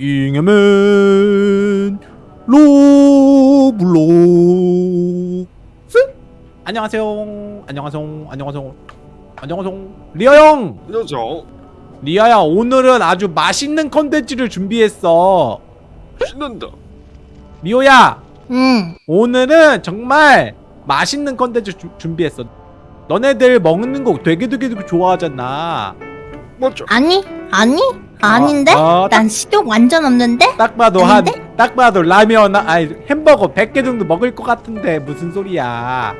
잉여맨 로블록스 안녕하세요 안녕하세요 안녕하세요 안녕하세요 리아 형 안녕하세요. 리아야 오늘은 아주 맛있는 컨텐츠를 준비했어 신난다. 미호야 응. 오늘은 정말 맛있는 컨텐츠 주- 준비했어 너네들 먹는 거 되게 되게 되게 좋아하잖아 맞죠? 아니? 아니? 아닌데? 아, 딱- 난 식욕 완전 없는데? 딱 봐도 한 아닌데? 딱 봐도 라면 아니 햄버거 100개 정도 먹을 것 같은데 무슨 소리야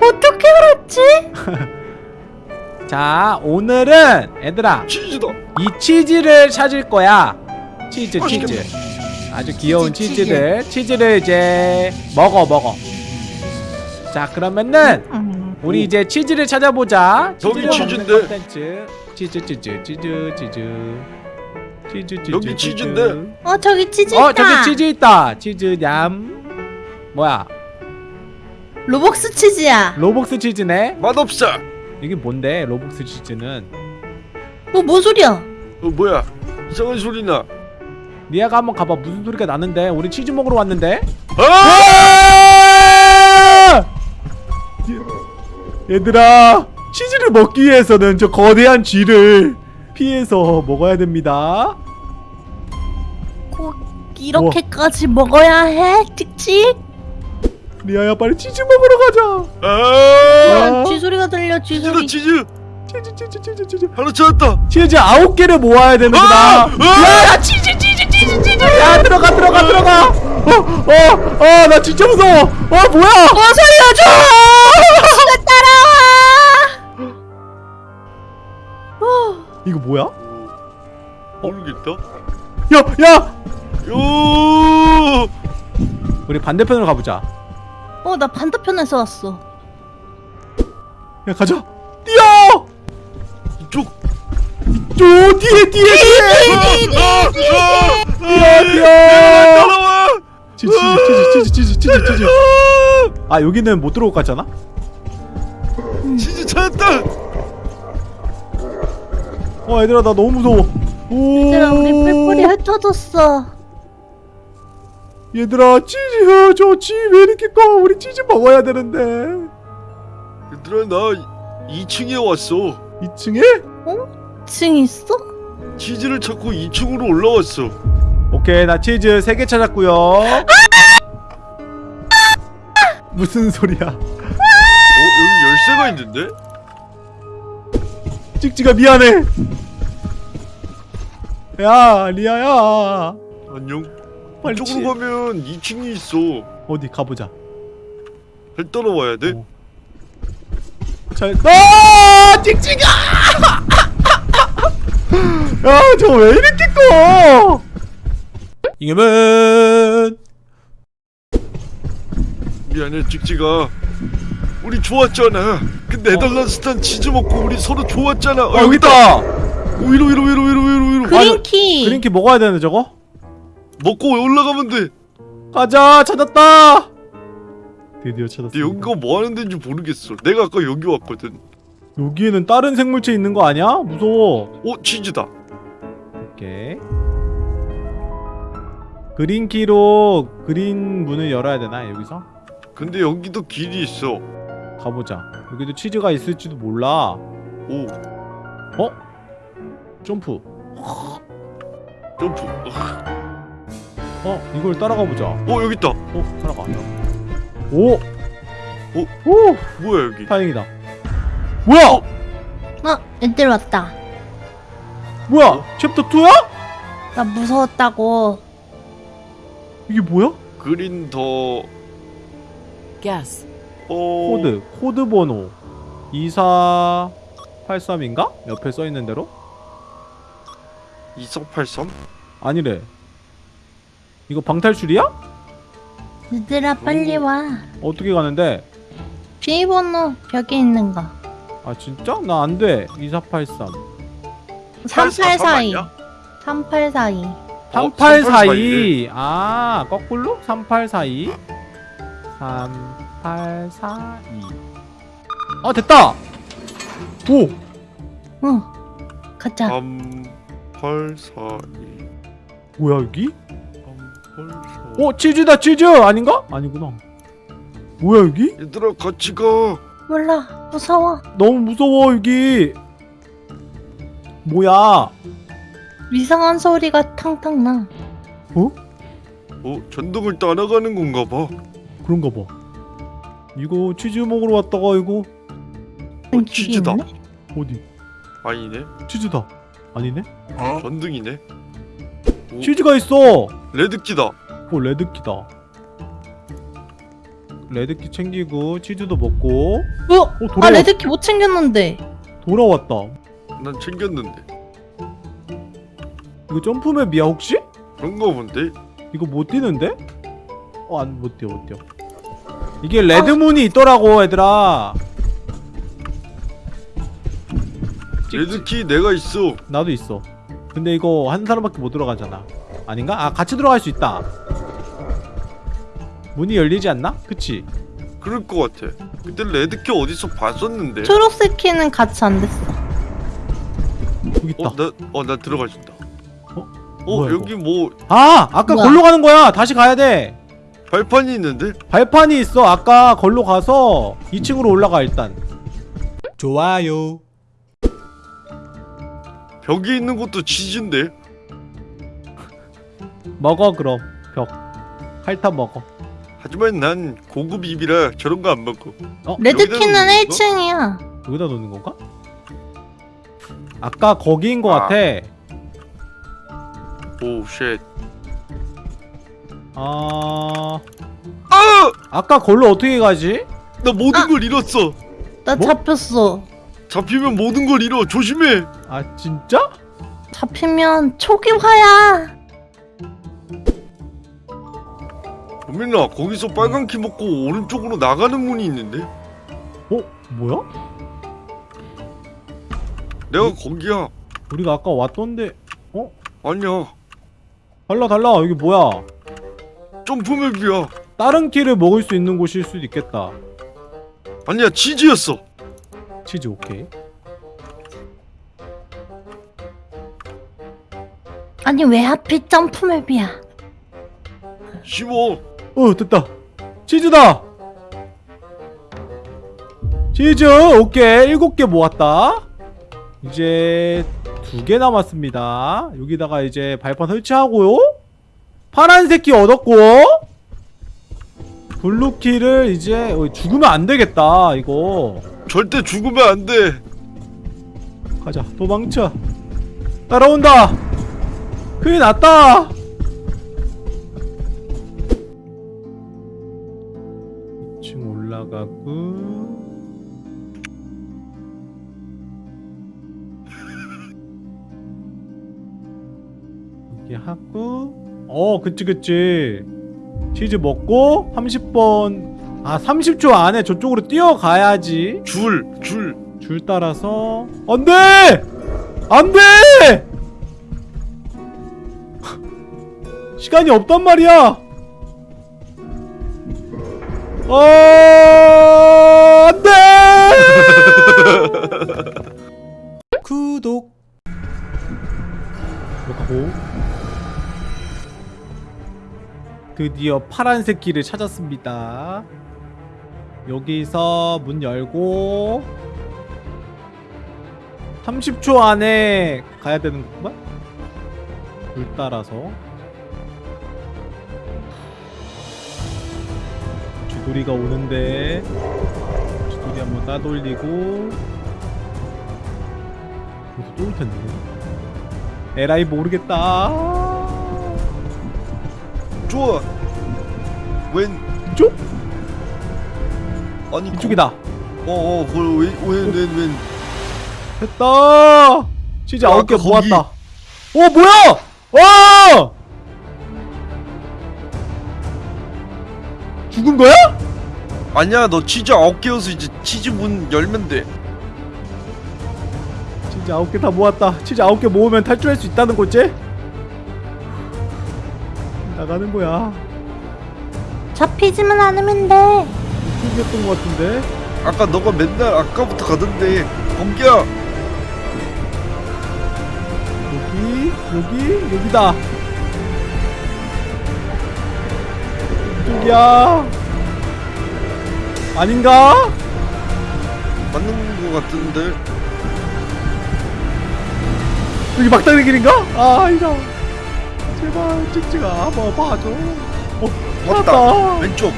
어떻게 알았지? 자 오늘은 얘들아 치즈다. 이 치즈를 찾을 거야 치즈 맛있겠다. 치즈 아주 귀여운 치즈, 치즈를 치즈 를 이제 먹어 먹어 자 그러면은 음. 우리 이제 치즈를 찾아보자 먹는 치즈인데. 치즈 치즈 치즈 치즈 치즈 치즈 여기 치즈. 치즈인데. 어 저기 치즈 어 있다. 저기 치즈 있다 치즈 냠 뭐야 로벅스 치즈야. 로벅스 치즈네 맛없어. 이게 뭔데 로벅스 치즈는 어, 뭔 소리야? 어 뭐야? 이상한 소리 나. 리아가 한번 가봐 무슨 소리가 나는데 우리 치즈 먹으러 왔는데 아! 얘들아 치즈를 먹기 위해서는 저 거대한 쥐를 피해서 먹어야 됩니다 꼭 이렇게까지 먹어야 해? 찍찍? 리아야 빨리 치즈 먹으러 가자 아! 아. 쥐 소리가 들려 쥐 치즈다 소리. 치즈. 치즈 치즈 치즈 치즈 하나 찾았다. 치즈 아홉 개를 모아야 되는구나 아! 아! 야 치즈 치즈 치즈 치즈 야 들어가 들어가 들어가 어어어나 진짜 무서워 어 뭐야 어 살려줘! 쥐가 따라와! 이거 뭐야 모르겠다. 야 야 요. 우리 반대편으로 가보자 어, 나 반대편에서 왔어. 야 가자 뛰어 이쪽. 저 뒤에 뒤에 뒤에 아! 뛰어 뛰어 따라와. 치즈 치즈 치즈 치즈 치즈 치즈 아 여기는 못 들어올 것 같잖아 치즈 찾았다. 어 얘들아 나 너무 무서워 오 얘들아 우리 뿔뿔이 흩어졌어. 얘들아 치즈 저쥐왜 이렇게 커 우리 치즈 먹어야 되는데 얘들아 나 2층에 왔어. 2층에 층 있어? 치즈를 찾고 2층으로 올라왔어. 오케이 나 치즈 3개 찾았고요 무슨 소리야 어 여기 열쇠가 있는데? 찍찍아 미안해 야 리아야 안녕. 빨리 이쪽으로 치... 가면 2층이 있어. 어디 가보자 잘 따라와야 돼. 어. 잘 아! 찍찍아 야저 왜 이렇게 커 이겨면 미안해 찍찍아. 우리 좋았잖아. 그 네덜란드스탄 치즈 먹고 우리 서로 좋았잖아. 어, 아 여기 있다 위로 위로 위로 위로 위로 위로. 그린키. 그린키 먹어야 되는데 저거 먹고 올라가면 돼. 가자 찾았다 드디어 찾았어 여기가 뭐 하는 데인지 모르겠어. 내가 아까 여기 왔거든. 여기에는 다른 생물체 있는 거 아니야? 무서워 어 치즈다. 오케이 그린키로 그린 문을 열어야 되나 여기서? 근데 여기도 길이 있어. 가보자 여기도 치즈가 있을지도 몰라 오 점프 점프. 어 이걸 따라가 보자 어 여기 있다. 어 따라가 오 오. 오 뭐야 여기? 다행이다 뭐야 어, 애들 왔다. 뭐야 챕터 2야? 나 무서웠다고. 이게 뭐야? green the Guess. 어... 코드 코드 번호 2483인가? 옆에 써있는 대로? 2483? 아니래 이거 방탈출이야? 얘들아 빨리 와. 어떻게 가는데? 비밀번호 벽에 있는 거. 아 진짜? 나 안돼 2483 3842. 아니야? 3842. 어, 3842. 아, 거꾸로? 3842. 3842. 아, 됐다! 오! 응. 가자. 3 8 4 2 뭐야 여기? 3842어 치즈다 치즈! 아닌가? 아니구나. 뭐야 여기? 얘들아 같이 가. 몰라 무서워. 너무 무서워 여기. 뭐야? 이상한 소리가 탕탕 나. 어? 어? 전등을 따라가는 건가 봐. 그런가 봐. 이거 치즈 먹으러 왔다가 이거 어, 치즈다. 어디? 아니네. 치즈다 아니네? 전등이네. 오, 치즈가 있어! 레드키다. 어 레드키다. 레드키 챙기고 치즈도 먹고. 어? 돌아왔, 아 red key 못 챙겼는데. 돌아왔다. 난 챙겼는데. 이거 jump map이야 혹시? 그런가 본데? 이거 못 뛰는데? 어 안 못 뛰어 못 뛰어. 이게 red문이 있더라고 얘들아 레드키 내가 있어 나도 있어 근데 이거 한 사람밖에 못 들어가잖아 아닌가? 아 같이 들어갈 수 있다 문이 열리지 않나? 그치? 그럴 것 같아 그때 레드키 어디서 봤었는데 초록색 키는 같이 안 됐어 여기 있다 어? 나, 어, 나 들어가진다 어? 어? 뭐야, 여기 뭐 아! 아까 뭐야? 걸로 가는 거야 다시 가야 돼 발판이 있는데? 발판이 있어 아까 걸로 가서 2층으로 올라가 일단 좋아요 벽에 있는 것도 치즈인데? 먹어 그럼 벽 핥아 먹어 하지만 난 고급 입이라 저런 거 안 먹고 어? 레드키는 여기다 놓는 1층이야 여기다 놓는 건가? 아까 거기인 거 아. 같아 오쉣 아... 아! 아까 걸로 어떻게 가지? 나 모든 아! 걸 잃었어 나 뭐? 잡혔어 잡히면 모든 걸 잃어. 조심해. 아 진짜? 잡히면 초기화야. 범민아 거기서 빨간 키 먹고 오른쪽으로 나가는 문이 있는데? 어? 뭐야? 내가 거기야. 우리가 아까 왔던데. 어? 아니야. 달라 달라. 여기 뭐야? 점프맵이야. 다른 키를 먹을 수 있는 곳일 수도 있겠다. 아니야 치즈였어 치즈 오케이. 아니 왜 하필 점프맵이야? 쉬워. 어 됐다. 치즈다. 치즈 오케이. 일곱 개 모았다. 이제 두 개 남았습니다. 여기다가 이제 발판 설치하고요. 파란색 키 얻었고 blue key를 이제 어, 죽으면 안 되겠다 이거 절대 죽으면 안 돼. 가자 도망쳐. 따라온다. 큰일 났다. 2층 올라가고. 여기 하고. 어 그치 그치. 치즈 먹고 30번 아 30초 안에 저쪽으로 뛰어가야지. 줄 줄. 줄 따라서. 안돼! 안돼! 시간이 없단 말이야. 어 안돼! 구독. 구독하고. 드디어 파란색 길을 찾았습니다 여기서 문 열고 30초 안에 가야 되는 건가? 물 따라서. 주돌이가 오는데 주돌이 한번 따돌리고. 여기서 또 올텐데. 에라이 모르겠다. 좋아. 웬? 이쪽? 아니 이쪽이다. 어어 그걸 웬웬웬 됐다. 치즈 어, 아홉 개 모았다. 어 뭐야? 와! 죽은 거야? 아니야 너 치즈 아홉 개여서 이제 치즈 문 열면 돼. 치즈 아홉 개 다 모았다. 치즈 아홉 개 모으면 탈출할 수 있다는 거지? 나가는 거야. 잡히지만 않으면 돼 생겼던 것 같은데? 아까 너가 맨날 아까부터 가던데. 공기야! 여기 여기 여기다. 이쪽이야. 아닌가? 맞는 것 같은데. 여기 막다른 길인가? 아 아니다 제발 찍찍아 한번 봐줘 어 맞다. 왼쪽.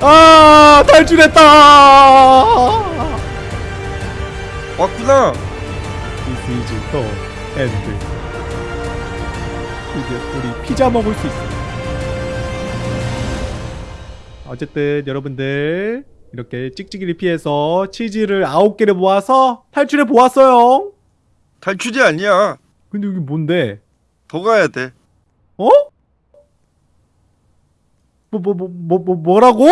아 탈출했다. 왔구나. This is the end. 이제 우리 피자 먹을 수 있어. 어쨌든 여러분들 이렇게 찍찍이를 피해서 치즈를 아홉 개를 모아서 탈출해 보았어요. 탈출이 아니야. 근데 여기 뭔데? 더 가야 돼. 어? 뭐 뭐 뭐 뭐 뭐 뭐라고?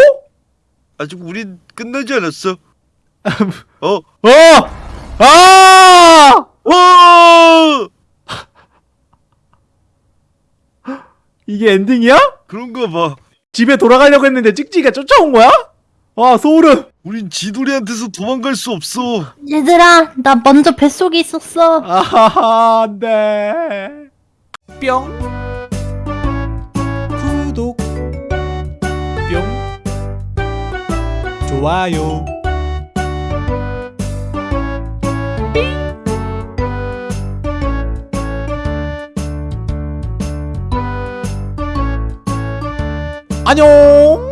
아직 우린 끝나지 않았어 어? 어! 아! 어! 이게 엔딩이야? 그런가 봐 집에 돌아가려고 했는데 찍찍이가 쫓아온 거야? 아 소름 우린 지돌이한테서 도망갈 수 없어 얘들아, 나 먼저 뱃속에 있었어. 아하하 안 돼 뿅 좋아요. 안녕